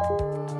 Música